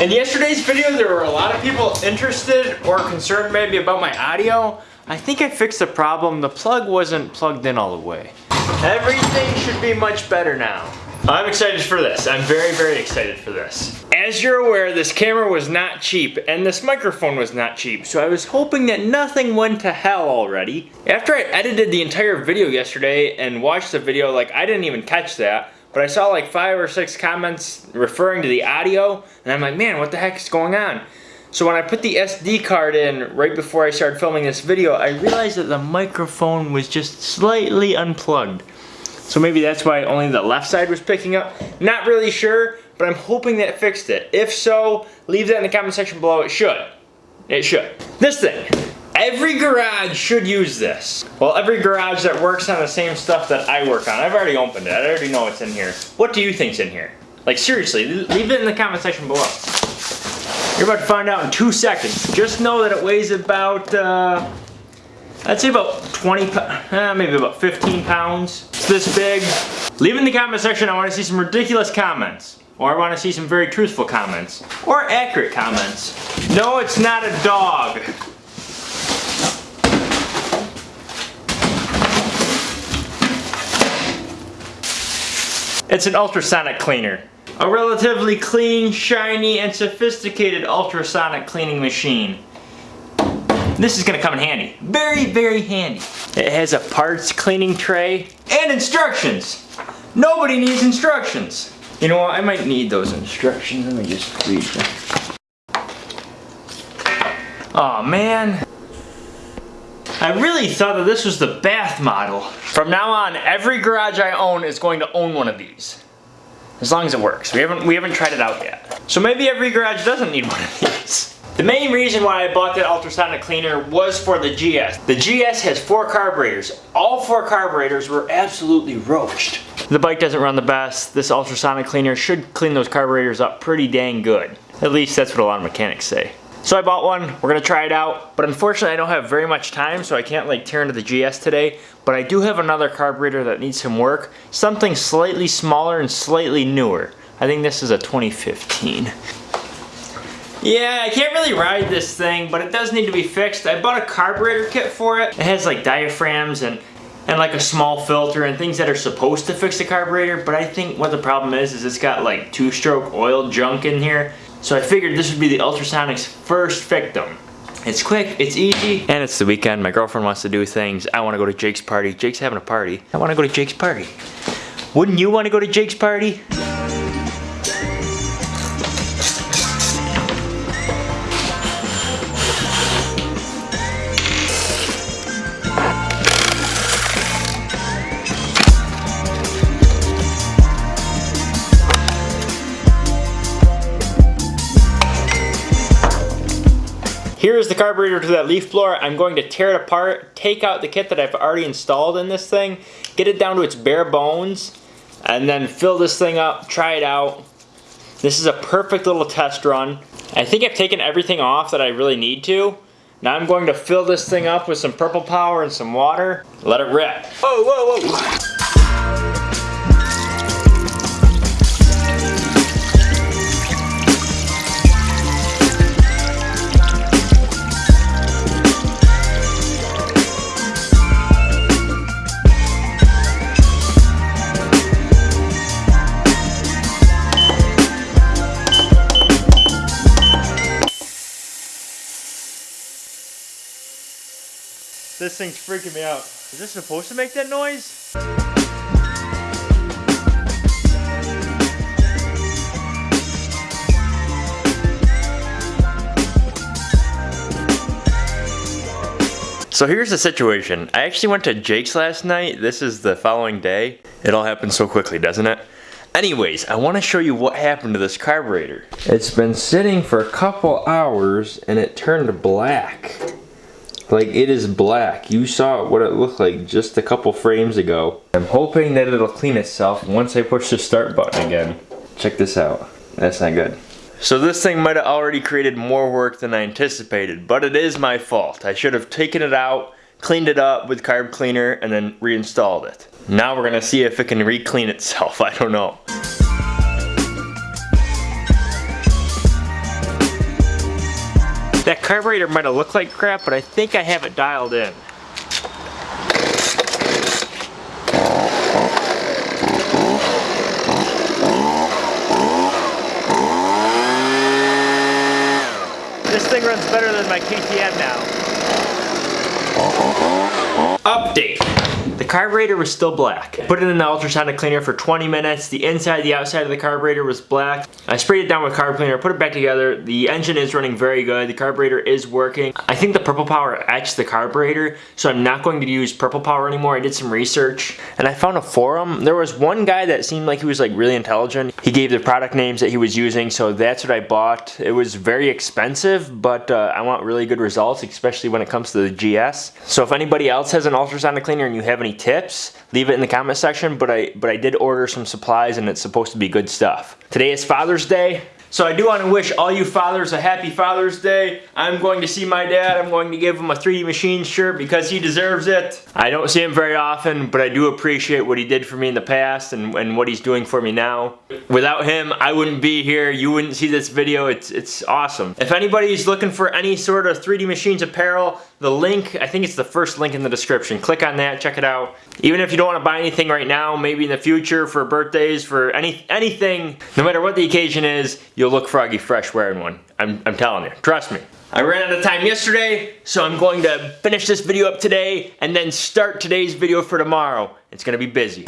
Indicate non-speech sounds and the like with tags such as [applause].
In yesterday's video, there were a lot of people interested or concerned maybe about my audio. I think I fixed the problem. The plug wasn't plugged in all the way. Everything should be much better now. I'm excited for this. I'm very, very excited for this. As you're aware, this camera was not cheap and this microphone was not cheap, so I was hoping that nothing went to hell already. After I edited the entire video yesterday and watched the video, like I didn't even catch that, but I saw like five or six comments referring to the audio, and I'm like, man, what the heck is going on? So when I put the SD card in right before I started filming this video, I realized that the microphone was just slightly unplugged. So maybe that's why only the left side was picking up. Not really sure, but I'm hoping that fixed it. If so, leave that in the comment section below. It should. It should. This thing. Every garage should use this. Well, every garage that works on the same stuff that I work on. I've already opened it. I already know what's in here. What do you think's in here? Like seriously, leave it in the comment section below. You're about to find out in two seconds. Just know that it weighs about, uh, I'd say about 20, uh, maybe about 15 pounds. It's this big. Leave in the comment section, I want to see some ridiculous comments. Or I want to see some very truthful comments. Or accurate comments. No, it's not a dog. It's an ultrasonic cleaner. A relatively clean, shiny, and sophisticated ultrasonic cleaning machine. This is gonna come in handy. Very, very handy. It has a parts cleaning tray and instructions. Nobody needs instructions. You know what, I might need those instructions. Let me just read them. Oh man. I really thought that this was the bath model. From now on, every garage I own is going to own one of these. As long as it works. We haven't, we haven't tried it out yet. So maybe every garage doesn't need one of these. The main reason why I bought that ultrasonic cleaner was for the GS. The GS has four carburetors. All four carburetors were absolutely roached. The bike doesn't run the best. This ultrasonic cleaner should clean those carburetors up pretty dang good. At least that's what a lot of mechanics say. So I bought one, we're gonna try it out, but unfortunately I don't have very much time, so I can't like tear into the GS today, but I do have another carburetor that needs some work, something slightly smaller and slightly newer. I think this is a 2015. Yeah, I can't really ride this thing, but it does need to be fixed. I bought a carburetor kit for it. It has like diaphragms and and like a small filter and things that are supposed to fix the carburetor, but I think what the problem is, is it's got like two-stroke oil junk in here so I figured this would be the ultrasonic's first victim. It's quick, it's easy, and it's the weekend. My girlfriend wants to do things. I want to go to Jake's party. Jake's having a party. I want to go to Jake's party. Wouldn't you want to go to Jake's party? Here's the carburetor to that leaf blower. I'm going to tear it apart, take out the kit that I've already installed in this thing, get it down to its bare bones, and then fill this thing up, try it out. This is a perfect little test run. I think I've taken everything off that I really need to. Now I'm going to fill this thing up with some purple power and some water. Let it rip. Whoa, whoa, whoa. This thing's freaking me out. Is this supposed to make that noise? So here's the situation. I actually went to Jake's last night. This is the following day. It all happened so quickly, doesn't it? Anyways, I want to show you what happened to this carburetor. It's been sitting for a couple hours and it turned black. Like it is black. You saw what it looked like just a couple frames ago. I'm hoping that it'll clean itself once I push the start button again. Check this out. That's not good. So this thing might have already created more work than I anticipated, but it is my fault. I should have taken it out, cleaned it up with carb cleaner, and then reinstalled it. Now we're gonna see if it can re-clean itself, [laughs] I don't know. That carburetor might have looked like crap, but I think I have it dialed in. This thing runs better than my KTM now. Update. The carburetor was still black. Put it in the ultrasonic cleaner for 20 minutes. The inside, the outside of the carburetor was black. I sprayed it down with carb cleaner, put it back together. The engine is running very good. The carburetor is working. I think the purple power etched the carburetor, so I'm not going to use purple power anymore. I did some research and I found a forum. There was one guy that seemed like he was like really intelligent. He gave the product names that he was using, so that's what I bought. It was very expensive, but uh, I want really good results, especially when it comes to the GS. So if anybody else has an ultrasonic cleaner and you have any tips, leave it in the comment section, but I, but I did order some supplies and it's supposed to be good stuff. Today is Father's Day. So I do want to wish all you fathers a happy Father's Day. I'm going to see my dad. I'm going to give him a 3D Machine shirt because he deserves it. I don't see him very often, but I do appreciate what he did for me in the past and, and what he's doing for me now. Without him, I wouldn't be here. You wouldn't see this video. It's, it's awesome. If anybody's looking for any sort of 3D Machines apparel, the link, I think it's the first link in the description. Click on that, check it out. Even if you don't want to buy anything right now, maybe in the future for birthdays, for any anything, no matter what the occasion is, you'll look froggy fresh wearing one. I'm, I'm telling you, trust me. I ran out of time yesterday, so I'm going to finish this video up today and then start today's video for tomorrow. It's gonna be busy.